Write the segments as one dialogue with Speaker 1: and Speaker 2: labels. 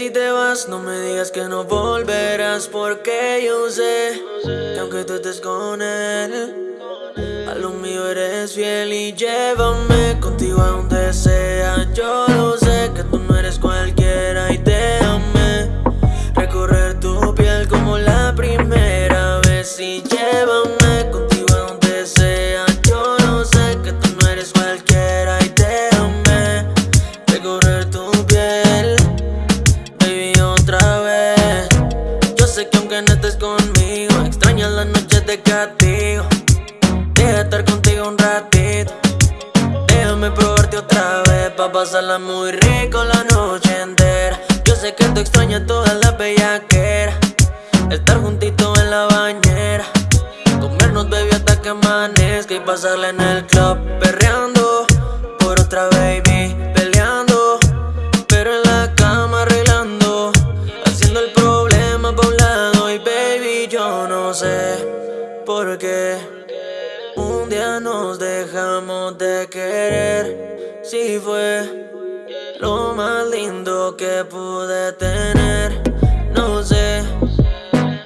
Speaker 1: si te vas, no me digas que no volverás, porque yo sé que aunque tú estés con él, a lo mío eres fiel y llévame contigo a donde sea. Un ratito. Déjame probarte otra vez pa' pasarla muy rico la noche entera. Yo sé que tú extrañas toda la bellaquera. Estar juntito en la bañera. Comernos baby hasta que amanezca y pasarla en el club perreando por otra baby peleando, pero en la cama arreglando, haciendo el problema pa un lado y baby yo no sé por qué nos dejamos de querer. Si fue lo más lindo que pude tener, no sé.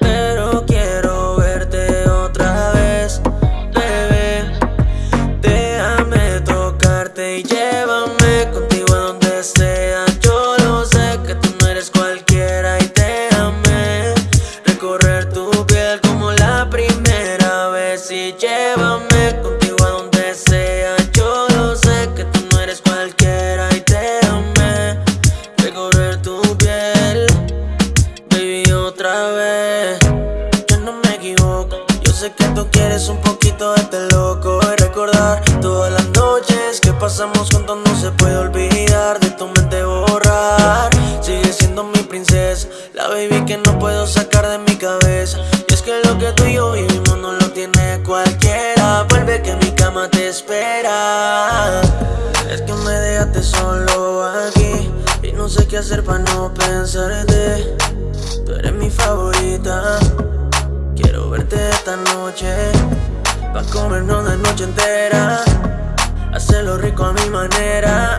Speaker 1: Pero quiero verte otra vez, bebé. Déjame tocarte y llévame contigo a donde sea. Yo lo sé que tú no eres cualquiera y amé. Recorrer tu piel como la primera vez y llévame quieres un poquito de este loco. Y recordar todas las noches que pasamos juntos no se puede olvidar. De tu mente borrar. Sigue siendo mi princesa. La baby que no puedo sacar de mi cabeza. Y es que lo que tú y yo vivimos no lo tiene cualquiera. Vuelve que mi cama te espera. Es que me dejaste solo aquí. Y no sé qué hacer para no pensarte. Tú eres mi favorita. Quiero verte esta noche. Pa' comernos la noche entera. Hacerlo rico a mi manera.